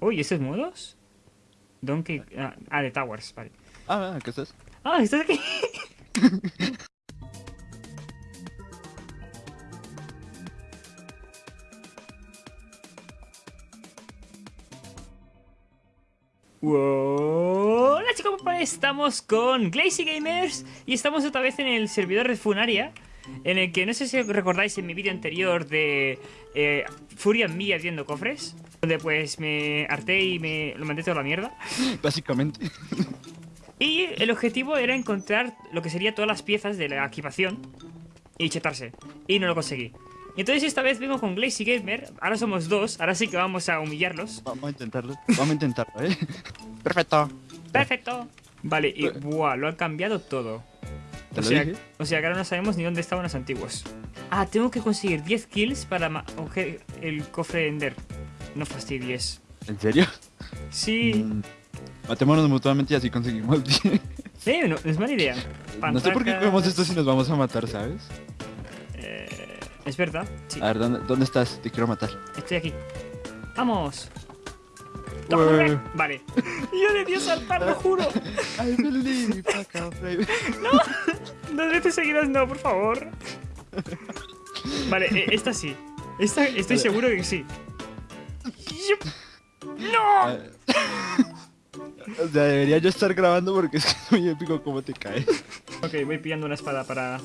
Uy, ¿estos modos? Donkey... Ah, ah, de Towers, vale. Ah, ¿qué estás? Ah, ¿estás aquí? Hola chicos, estamos con Glazy Gamers y estamos otra vez en el servidor de Funaria en el que no sé si recordáis en mi vídeo anterior de eh, Furia en mí abriendo cofres donde pues me harté y me lo mandé toda la mierda Básicamente Y el objetivo era encontrar lo que sería todas las piezas de la equipación y chetarse y no lo conseguí entonces esta vez vengo con Glazy Gamer, ahora somos dos, ahora sí que vamos a humillarlos. Vamos a intentarlo, vamos a intentarlo, ¿eh? Perfecto. Perfecto. Vale, y buah, lo han cambiado todo. ¿Te o, lo sea, dije? o sea que ahora no sabemos ni dónde estaban los antiguos. Ah, tengo que conseguir 10 kills para coger el cofre de Ender. No fastidies. ¿En serio? Sí. Mm, matémonos mutuamente y así conseguimos 10. Sí, no, es mala idea. No sé por qué cogemos esto si nos vamos a matar, ¿sabes? Eh, es verdad, sí. A ver, ¿dónde, dónde estás? Te quiero matar. Estoy aquí. ¡Vamos! Ué. Vale. Yo debí saltar, lo juro. I believe, baby. Dos veces seguidas no, por favor. Vale, eh, esta sí. Esta estoy seguro de que sí. ¡No! Ah, O sea, debería yo estar grabando porque es que es muy épico cómo te caes. Ok, voy pillando una espada para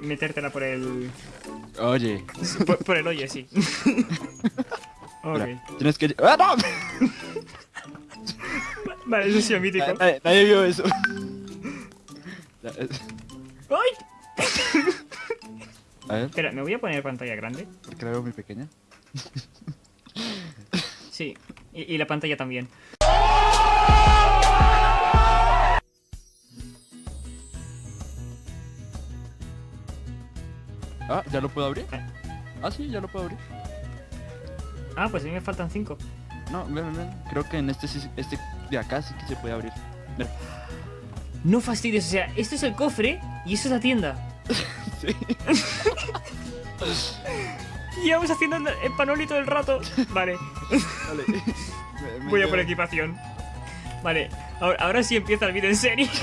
metértela por el... Oye, Por, por el hoyo, sí. ok. mira, tienes que... ¡Ah, no! Vale, eso ha sido mítico. Nadie, nadie vio eso. ¡Ay! A ver, Espera, me voy a poner pantalla grande. porque la veo muy pequeña. Sí, y, y la pantalla también. Ah, ¿ya lo puedo abrir? Ah, sí, ya lo puedo abrir. Ah, pues a mí me faltan cinco. No, ven, ven. Creo que en este, este de acá sí que se puede abrir. No fastidies, o sea, esto es el cofre y eso es la tienda. Sí. Llevamos haciendo el panoli todo el rato. Vale, Vale. Me- me voy a por equipación. Vale, ahora, ahora sí empieza el vídeo en serio.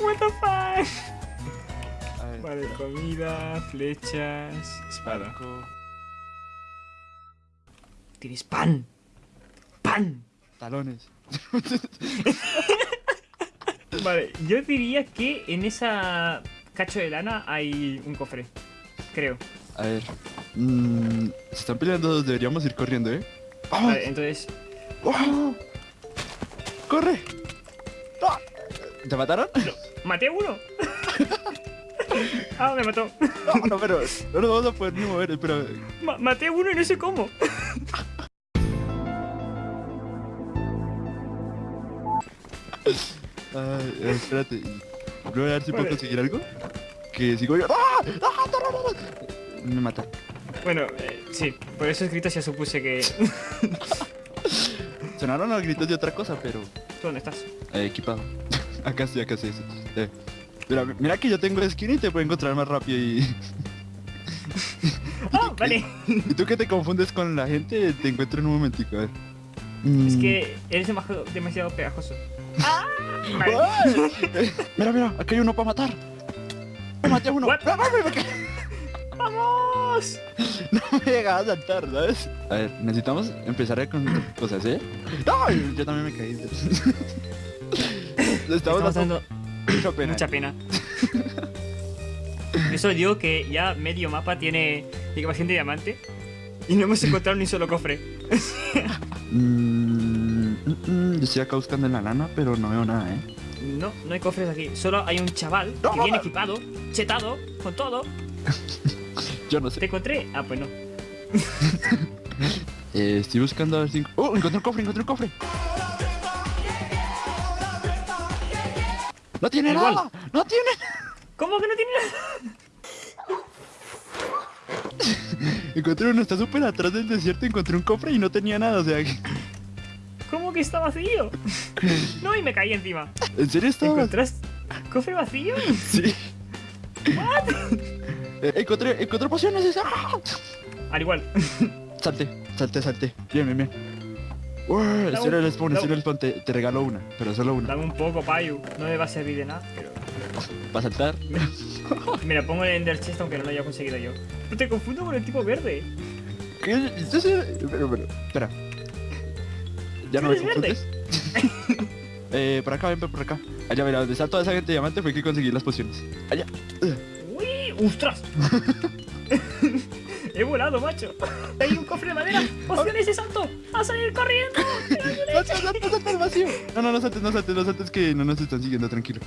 What the fuck? Vale, comida, flechas, espada. Tienes pan. Pan. Talones. Vale, yo diría que en esa cacho de lana hay un cofre. Creo. A ver. mm, se están peleando deberíamos ir corriendo, ¿eh? ¡Vamos! Vale, entonces. ¡Oh! ¡Corre! ¡Ah! ¿Te mataron? ¡Maté a uno! ah, me mató. No, no, pero no nos vamos a poder ni mover, pero... Ma- maté a uno y no sé cómo. Ay, espérate. Voy a ver si puedo conseguir algo. Que sigo yo. ¡Ah! ¡Ah! Me mata. Bueno, eh, sí, por esos gritos ya supuse que. Sonaron los gritos de otra cosa, pero... ¿Tú dónde estás? Eh, equipado. acá estoy, acá estoy. estoy. Eh, Mira, mira que yo tengo skin y te puedo encontrar más rápido y... ¡Ah, vale! y tú que te confundes con la gente, te encuentro en un momentico, a ver. Es Mm. que eres demasiado, demasiado pegajoso. ¡Ah! Mira, mira, acá hay uno para matar. Me maté a uno. What? ¡Ah, me- me- ¡Vamos! No me llegaba a saltar, ¿sabes? A ver, necesitamos empezar con cosas, ¿eh? ¡Ay! Yo también me caí. Le estamos, dando mucha pena. mucha pena. Eso digo que ya medio mapa tiene de diamante y no hemos encontrado ni un solo cofre. Mm, mm, mm, yo estoy acá buscando en la lana, pero no veo nada, ¿eh? No, no hay cofres aquí. Solo hay un chaval que No. viene equipado, chetado, con todo. Yo no sé. ¿Te encontré? Ah, pues no. Eh, estoy buscando a ver si... ¡Oh! Encontré un cofre, encontré un cofre. ¡No tiene Igual. nada! ¡No tiene! ¿Cómo que no tiene nada? Encontré uno, está súper atrás del desierto, encontré un cofre y no tenía nada, o sea... que- ¿Cómo que está vacío? No, y me caí encima. ¿En serio estaba? ¿Encontraste cofre vacío? Sí. Eh, encontré, encontré pociones. ¡Ah! Al igual. Salte, salte, salte. Bien, bien, bien. Uy, el un- spawn, el spawn. Te, te regalo una, pero solo una. Dame un poco, Payu. No me va a servir de nada, pero... ¿Para saltar? Mira, pongo el Ender Chest aunque no lo haya conseguido yo. Pero te confundo con el tipo verde. ¿Qué? Pero, pero, espera. ¿Ya no me confundes? eh, por acá, ven, por acá. Allá, mira, donde está toda esa gente de diamante fue que conseguí las pociones. Allá. ¡Uy! ¡Ostras! He volado, macho. Hay un cofre de madera. ¡Pociones de salto! ¡A salir corriendo! ¡Salta, salta, salta al vacío! No, no, no saltes, no saltes, no saltes que no nos están siguiendo, tranquilo.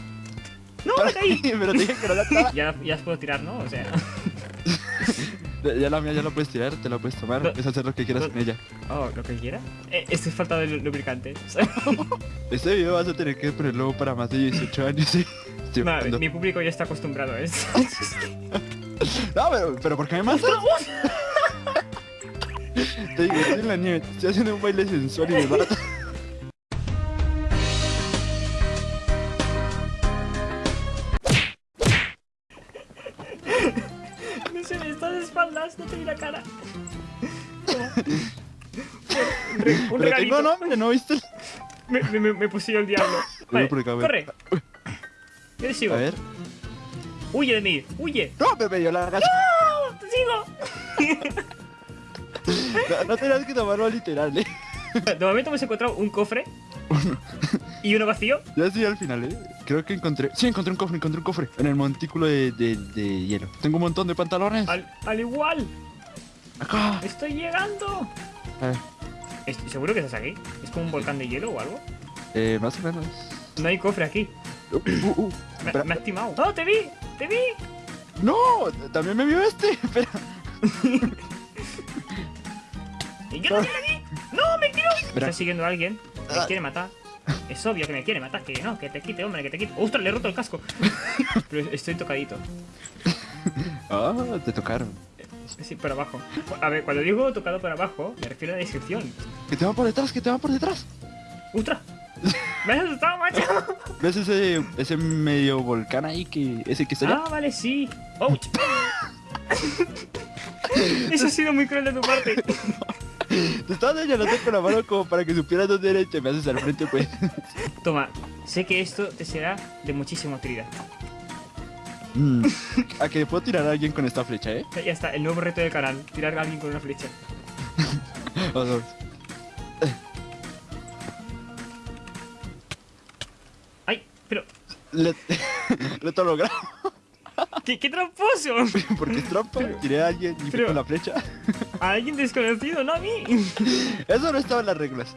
¡No, me caí! pero te dije que no la. Ya, ya puedo tirar, ¿no? O sea... Ya la mía ya la puedes tirar, te la puedes tomar, No. es hacer lo que quieras con ella. Oh, lo que quiera. Eh, estoy falta de lu- lubricante. Este video vas a tener que ponerlo para más de 18 años, no, mi público ya está acostumbrado a esto. No, pero, pero ¿por qué me matas? Te digo, estoy en la nieve, estoy haciendo un baile sensual y me. No te vi la cara. Un re- un regalito. nombre, ¿no viste? Me, me, me, poseyó el diablo. Vale, corre. Yo le sigo. A ver. Huye de mí, huye. No, me dio la gacha. ¡No! ¡Te sigo! No, no tenías que tomarlo literal, eh. De momento hemos encontrado un cofre. y uno vacío. Ya estoy al final, eh. Creo que encontré. Sí, encontré un cofre, encontré un cofre. En el montículo de, de, de hielo. Tengo un montón de pantalones. Al, al igual. Acá. Estoy llegando. A ver. Estoy seguro que estás aquí. ¿Es como un volcán de hielo o algo? Eh, más o menos. No hay cofre aquí. Uh, uh, uh. Me, me has timado. ¡No, te vi! ¡Te vi! No, también me vio este. Espera. ¡Y yo también la vi! ¡No, me tiró! Me Espera. está siguiendo a alguien. Me Ah. quiere matar. Es obvio que me quiere matar. Que no, que te quite, hombre, que te quite. ¡Ostras, le he roto el casco! Pero estoy tocadito. Ah, te tocaron. Sí, por abajo. A ver, cuando digo tocado por abajo, me refiero a la descripción. Que te van por detrás, que te van por detrás. ¡Ostras! ¡Me has asustado, macho! ¿Ves ese, ese medio volcán ahí que. ese que está allá? Ah, vale, sí. ¡Ouch! Eso ha sido muy cruel de tu parte. Te estaba señalando con la mano como para que supieras dónde era y te me haces al frente, pues. Toma, sé que esto te será de muchísima utilidad. Mm. A que puedo tirar a alguien con esta flecha, ¿eh? Ya está, el nuevo reto del canal. Tirar a alguien con una flecha. Vamos. ¡Ay! Pero... Le... Lo he logrado. ¡Qué, qué tramposo! Porque es trampa. Tiré a alguien y fui con la flecha. A alguien desconocido, no a mí. Eso no estaba en las reglas.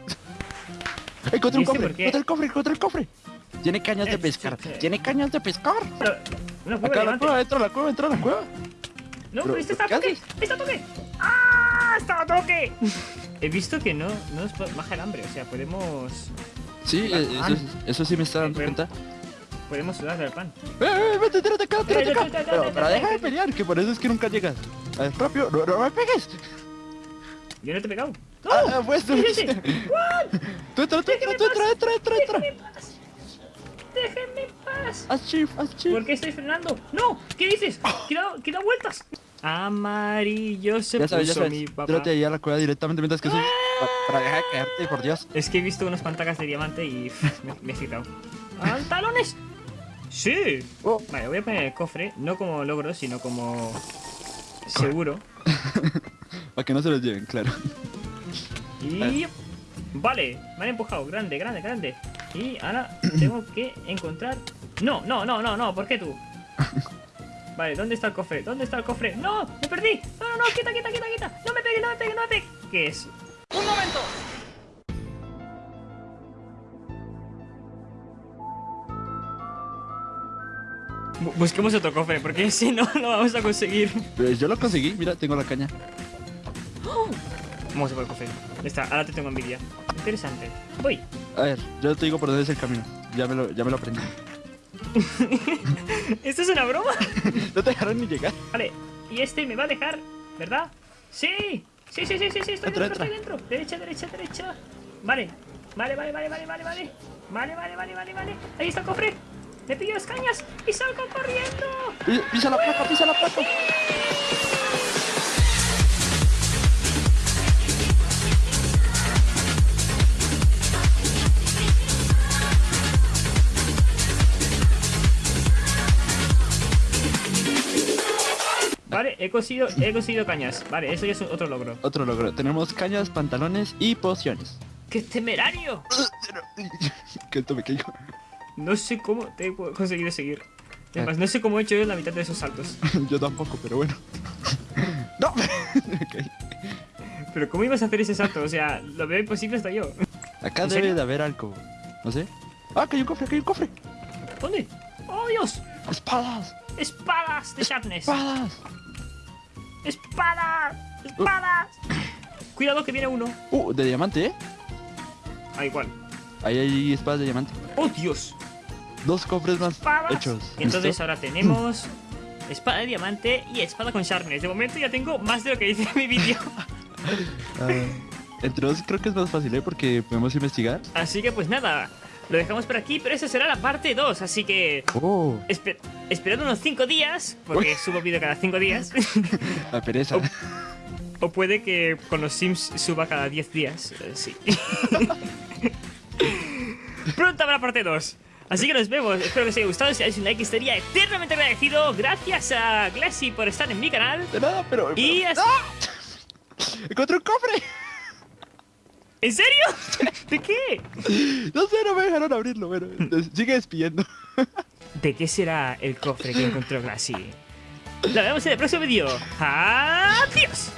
Encontré ¿Y un este cofre, encontré el cofre, encontré el cofre. Tiene cañas de Eh, pescar. Tiene cañas de pescar. Pero, cueva Acá la cueva, entra a la cueva, entra a la cueva. No, Pero, pero este está a ¿qué toque. haces? ¡Está a toque! ¡Ah! ¡Está a toque! He visto que no, no nos baja el hambre. O sea, podemos... Sí, Ah, eh, eso, ah. eso sí me está dando cuenta. Podemos sudar del pan. ¡Eh, eh, vete, tírate acá, tírate Eh, acá! eh, eh, Pero, eh, pero eh, deja eh, de pelear, que por eso es que nunca llegas. Ver, rápido, no, no me pegues. Yo no te he pegado. ¡No! Ah, pues tú. ¿Qué es? Tú entra, tú entra, tú entra, entra, entra, entra. ¡Déjenme en paz! Haz chief, haz chief. ¿Por qué estoy frenando? ¡No! ¿Qué dices? ¡Que da, que da vueltas! Amarillo se Ya sabes, ya puso sabes. mi papá. Tírate ahí a la cueva directamente mientras que soy. pa- Para dejar de caerte, por Dios. Es que he visto unas pantacas de diamante y me, me he citado. ¡Pantalones! ¡Sí! Oh, Vale, voy a poner el cofre, no como logro, sino como seguro. para que no se los lleven, claro. Y... Vale, me han empujado. Grande, grande, grande. Y ahora tengo que encontrar... No, no, no, no, no, ¿por qué tú? Vale, ¿dónde está el cofre? ¿Dónde está el cofre? ¡No! ¡Me perdí! ¡No, no, no! ¡Quita, quita, quita, quita! ¡No me pegue, no me pegue, no me pegue! ¿Qué es? ¡Un momento! Busquemos otro cofre, porque si no, no vamos a conseguir. Pues yo lo conseguí, mira, tengo la caña. Vamos a por el cofre. Ya está, ahora te tengo envidia. Interesante. Voy. A ver, yo te digo por dónde es el camino. Ya me lo, ya me lo aprendí. ¿Esto es una broma? No te dejaron ni llegar. Vale, y este me va a dejar, ¿verdad? ¡Sí! Sí, sí, sí, sí, sí, estoy Entra, dentro, entra. estoy dentro. Derecha, derecha, derecha. Vale, vale, vale, vale, vale, vale, vale. Vale, vale, vale, vale, vale. Ahí está el cofre le pillo las cañas y salgo corriendo. Pisa la placa, pisa la placa. Vale, he conseguido, he cosido cañas. Vale, eso ya es otro logro. Otro logro. Tenemos cañas, pantalones y pociones. ¡Qué temerario! ¿Qué esto me caigo. No sé cómo te he conseguido seguir. Además, no sé cómo he hecho yo la mitad de esos saltos. Yo tampoco, pero bueno. ¡No! Pero ¿cómo ibas a hacer ese salto? O sea, lo veo imposible hasta yo. Acá ¿En debe serio? de haber algo. No sé. ¡Ah, que hay un cofre, que hay un cofre! ¿Dónde? ¡Oh, Dios! ¡Espadas! ¡Espadas de Sharpness! ¡Espadas! ¡Espadas! ¡Espadas! Cuidado que viene uno. Uh, de diamante, ¿eh? Ah, igual. Ahí hay espadas de diamante. ¡Oh, Dios! Dos cofres más ¡Espadas! hechos. Y entonces ¿Listo? ahora tenemos espada de diamante y espada con Sharpness. De momento ya tengo más de lo que dice en mi vídeo. Ah, entre dos creo que es más fácil, ¿eh? Porque podemos investigar. Así que pues nada, lo dejamos por aquí, pero esa será la parte 2. Así que ¡Oh! espe- esperad unos 5 días, porque Uy. subo vídeo cada 5 días. La pereza. Oh. o puede que con los Sims suba cada 10 días. eh, sí. Pronto habrá parte 2. Así que nos vemos, espero que os haya gustado, si dais un like estaría eternamente agradecido. Gracias a Glassy por estar en mi canal. De nada, pero... Y pero- así... ¡Ah! ¡Encontré un cofre! ¿En serio? ¿De qué? No sé, no me dejaron abrirlo, bueno. Sigue despidiendo. ¿De qué será el cofre que encontró Glassy? Lo vemos en el próximo vídeo. ¡Adiós!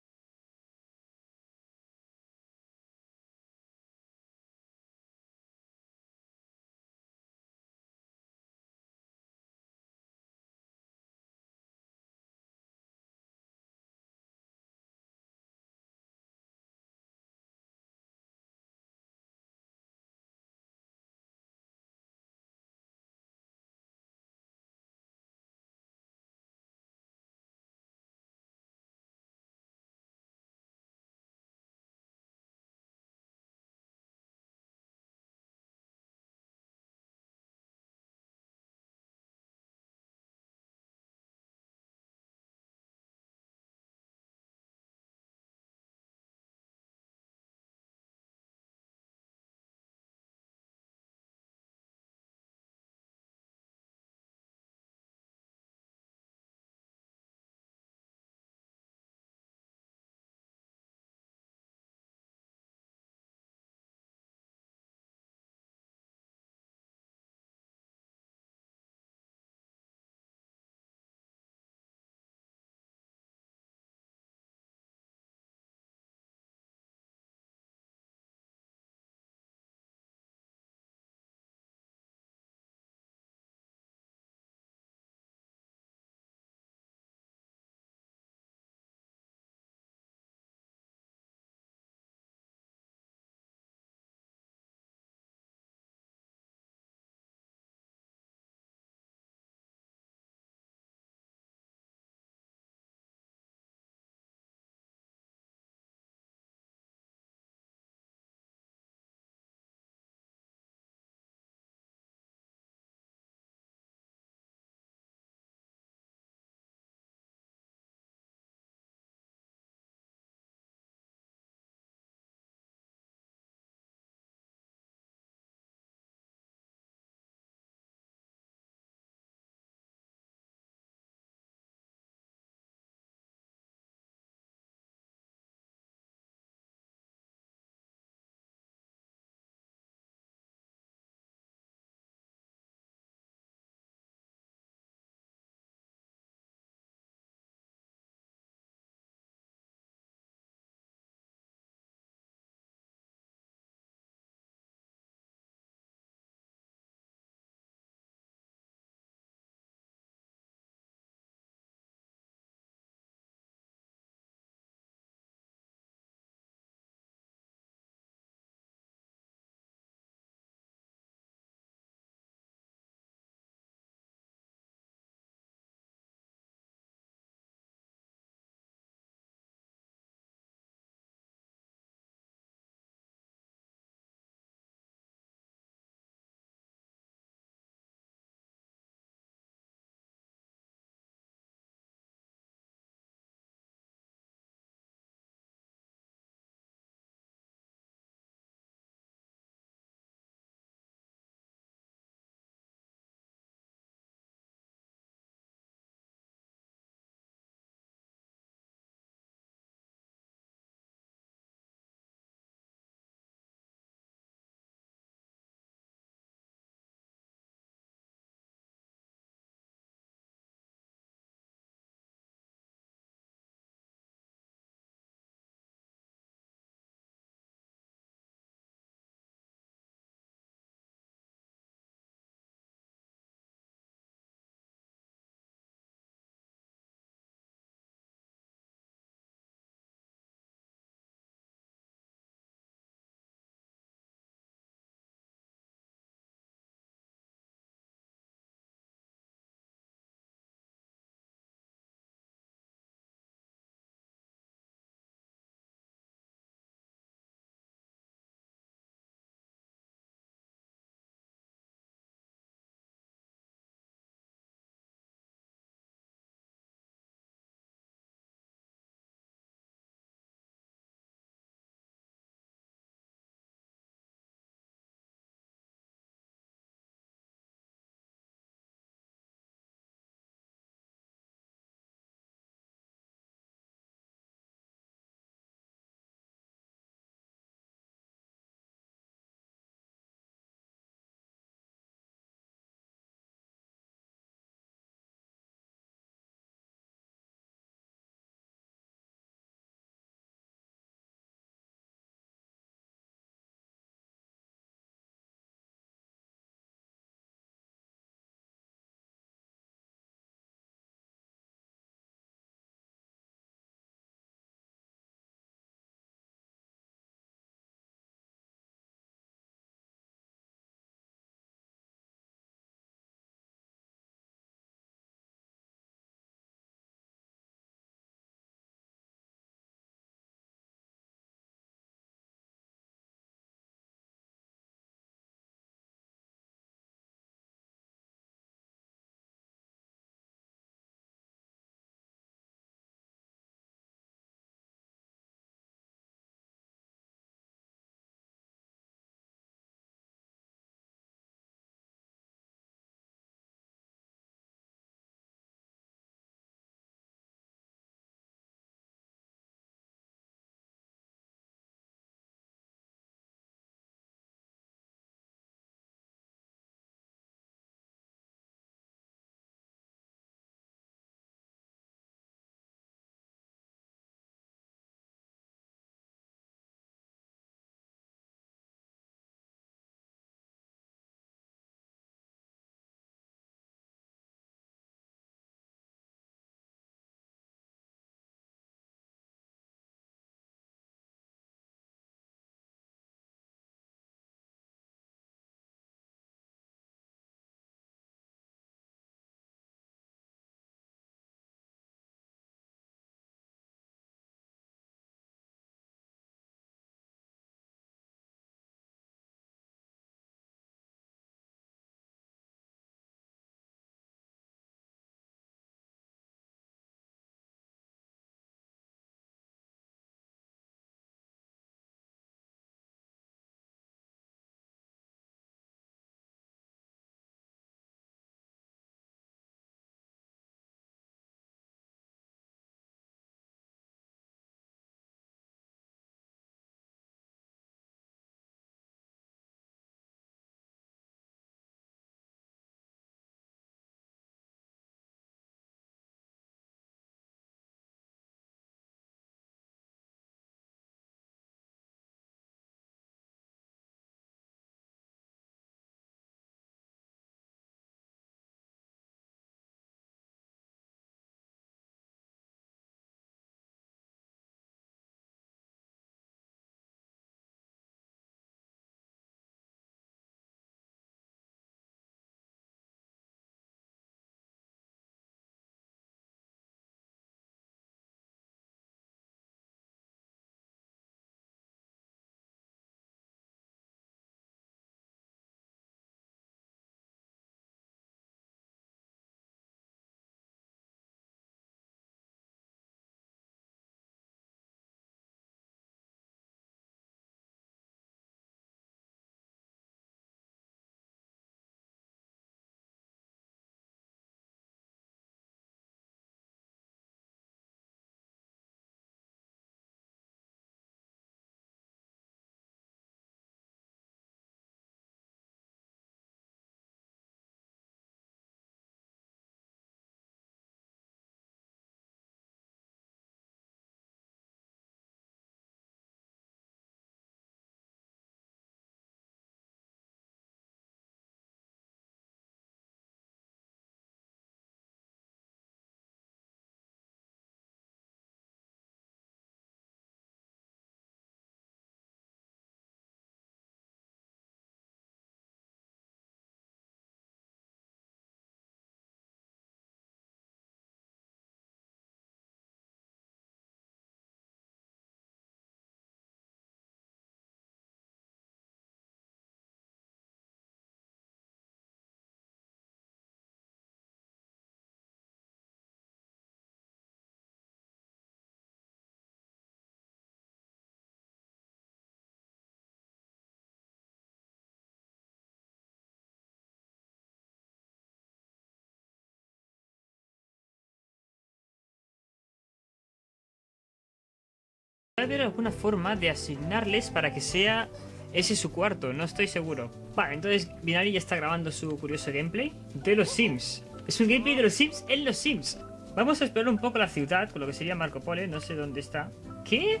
Haber alguna forma de asignarles para que sea ese su cuarto, no estoy seguro. Vale, entonces Binari ya está grabando su curioso gameplay de los Sims. Es un gameplay de los Sims en los Sims. Vamos a explorar un poco la ciudad, con lo que sería Marco Polo, no sé dónde está. ¿Qué?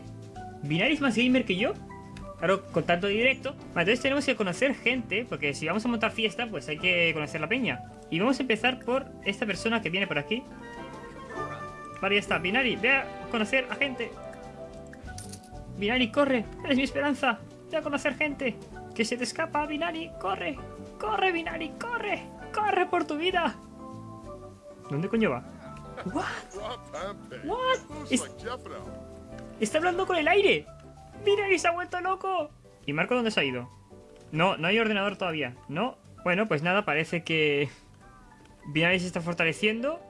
¿Binari es más gamer que yo? Claro, con tanto directo. Vale, entonces tenemos que conocer gente, porque si vamos a montar fiesta, pues hay que conocer la peña. Y vamos a empezar por esta persona que viene por aquí. Vale, ya está. Binari, ve a conocer a gente. Binari, corre. Eres mi esperanza. Ve a conocer gente. Que se te escapa, Binari. Corre. Corre, Binari. Corre. Corre por tu vida. ¿Dónde coño va? What? What? Es- Está hablando con el aire. Binari se ha vuelto loco. ¿Y Marco dónde se ha ido? No, no hay ordenador todavía. No. Bueno, pues nada, parece que Binari se está fortaleciendo.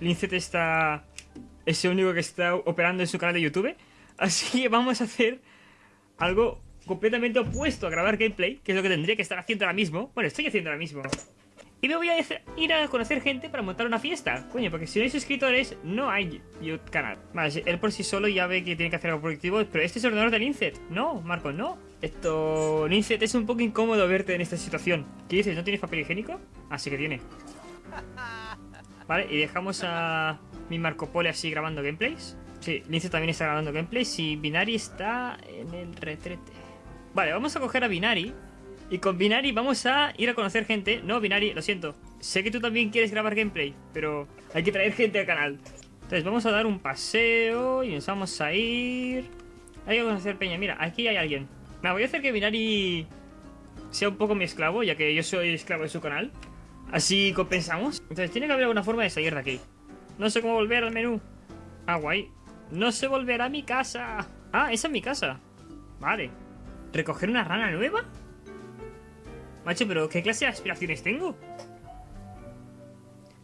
Lincet está... Es el único que está operando en su canal de YouTube. Así que vamos a hacer algo completamente opuesto a grabar gameplay, que es lo que tendría que estar haciendo ahora mismo. Bueno, estoy haciendo ahora mismo. Y me voy a ir a conocer gente para montar una fiesta. Coño, porque si no hay suscriptores, no hay YouTube canal. Vale, él por sí solo ya ve que tiene que hacer algo productivo, pero este es el ordenador de Lincet. No, Marco, no. Esto... Lincet, es un poco incómodo verte en esta situación. ¿Qué dices? ¿No tienes papel higiénico? Así que tiene. Vale, y dejamos a mi Marco Polo así grabando gameplays. Sí, Lince también está grabando gameplays y Binari está en el retrete. Vale, vamos a coger a Binari. Y con Binari vamos a ir a conocer gente. No, Binari, lo siento. Sé que tú también quieres grabar gameplay, pero hay que traer gente al canal. Entonces vamos a dar un paseo y nos vamos a ir... Hay que conocer Peña. Mira, aquí hay alguien. Me voy a hacer que Binari sea un poco mi esclavo, ya que yo soy esclavo de su canal. Así compensamos. Entonces tiene que haber alguna forma de salir de aquí. No sé cómo volver al menú. Ah, guay. No sé volver a mi casa. Ah, esa es mi casa. Vale. ¿Recoger una rana nueva? Macho, pero ¿qué clase de aspiraciones tengo?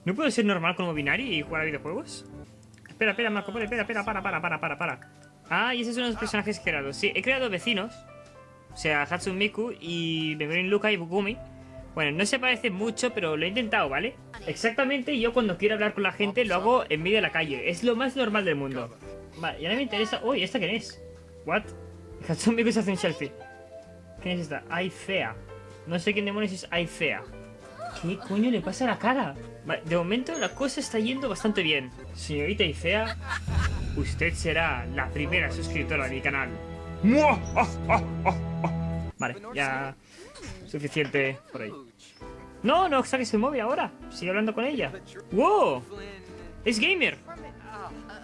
¿No puedo ser normal como Binari y jugar a videojuegos? Espera, espera, Marco, espera, espera, para, para, para, para, para. Ah, y esos son los personajes creados. Sí, he creado vecinos. O sea, Hatsune Miku y Megurin Luka y Bukumi. Bueno, no se parece mucho, pero lo he intentado, ¿vale? Exactamente, yo cuando quiero hablar con la gente lo hago en medio de la calle. Es lo más normal del mundo. Vale, y ahora me interesa... Uy, ¿esta quién es? ¿What? Hatsune Miku se hace un selfie. ¿Quién es esta? Aicea. No sé quién demonios es Aicea. ¿Qué coño le pasa a la cara? Vale, de momento la cosa está yendo bastante bien. Señorita Aicea, usted será la primera suscriptora de mi canal. Vale, ya... Suficiente por ahí. No, no saques el móvil ahora. Sigue hablando con ella. ¡Wow! Es gamer.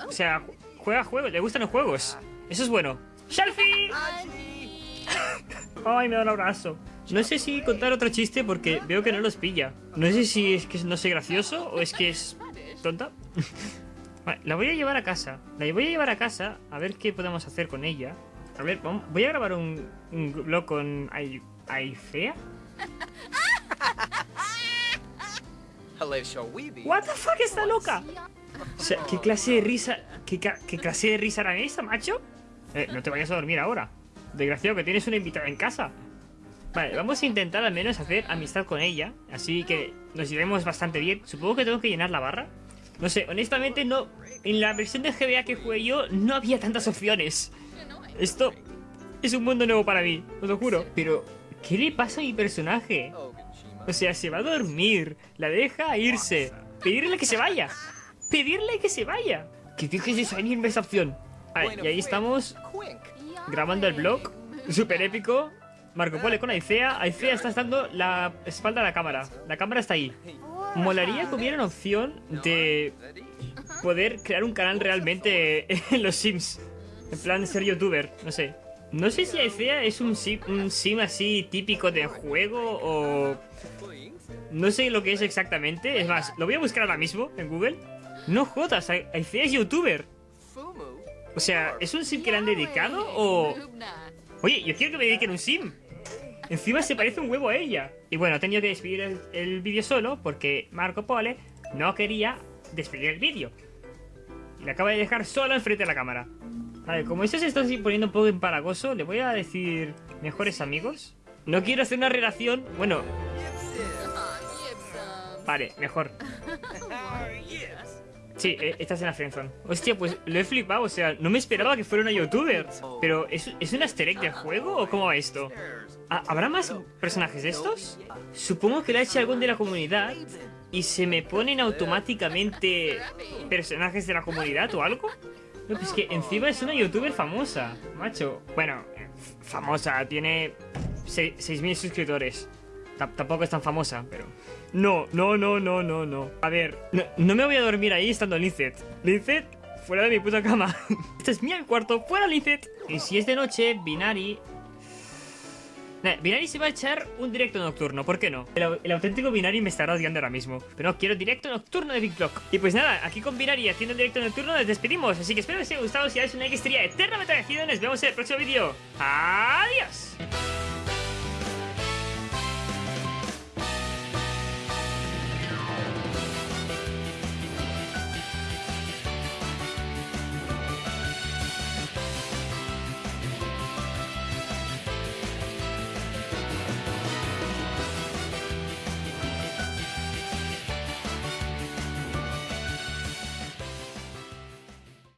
O sea, ju- juega juegos, le gustan los juegos. Eso es bueno. ¡Shelfie! Ay, me da un abrazo. No sé si contar otro chiste porque veo que no los pilla. No sé si es que no soy gracioso o es que es tonta. Vale, la voy a llevar a casa. La voy a llevar a casa a ver qué podemos hacer con ella. A ver, voy a grabar un, un blog con Ai- Aifea. What the fuck, está loca. O sea, ¿qué clase de risa, qué, clase de risa era esa, macho? Eh, no te vayas a dormir ahora. Desgraciado que tienes una invitada en casa. Vale, vamos a intentar al menos hacer amistad con ella. Así que nos iremos bastante bien. Supongo que tengo que llenar la barra. No sé, honestamente no... En la versión de GBA que jugué yo no había tantas opciones. Esto es un mundo nuevo para mí, os lo juro. Pero, ¿qué le pasa a mi personaje? O sea, se va a dormir, la deja irse, pedirle que se vaya, pedirle que se vaya. Que dejes de salirme esa opción. Vale, y ahí estamos grabando el vlog, súper épico. Marco Polo con Aicea. Aicea está dando la espalda a la cámara. La cámara está ahí. Molaría que una opción de poder crear un canal realmente en los Sims. En plan ser youtuber, no sé. No sé si Aicea es un sim, un sim así típico de juego o... No sé lo que es exactamente. Es más, lo voy a buscar ahora mismo en Google. No jodas, Ai- Aicea es youtuber. O sea, ¿es un sim que le han dedicado o...? Oye, yo quiero que me dediquen un sim. Encima se parece un huevo a ella. Y bueno, he tenido que despedir el, el vídeo solo porque Marco Pole no quería despedir el vídeo. Y le acaba de dejar solo enfrente de la cámara. Vale, como esto se está poniendo un poco empalagoso, le voy a decir mejores amigos. No quiero hacer una relación... Bueno, vale, mejor. Sí, eh, estás en la friendzone. Hostia, pues lo he flipado, o sea, no me esperaba que fuera una youtuber. Pero, ¿es, ¿es un easter egg del juego o cómo va esto? ¿Habrá más personajes de estos? Supongo que lo ha hecho algún de la comunidad y se me ponen automáticamente personajes de la comunidad o algo. No, pues que encima es una youtuber famosa, macho. Bueno, famosa, tiene 6.000 suscriptores. Tampoco es tan famosa, pero... No, no, no, no, no, no. A ver, no, me voy a dormir ahí estando Lincet. Lincet, fuera de mi puta cama. este es mi cuarto, fuera Lincet. Y si es de noche, Binari... Binari se va a echar un directo nocturno, ¿por qué no? El, au- el auténtico Binari me estará odiando ahora mismo. Pero no, quiero directo nocturno de Big Block. Y pues nada, aquí con Binari haciendo el directo nocturno nos despedimos. Así que espero que os haya gustado. Si dais un like, estaría eternamente agradecido. Nos vemos en el próximo vídeo. ¡Adiós!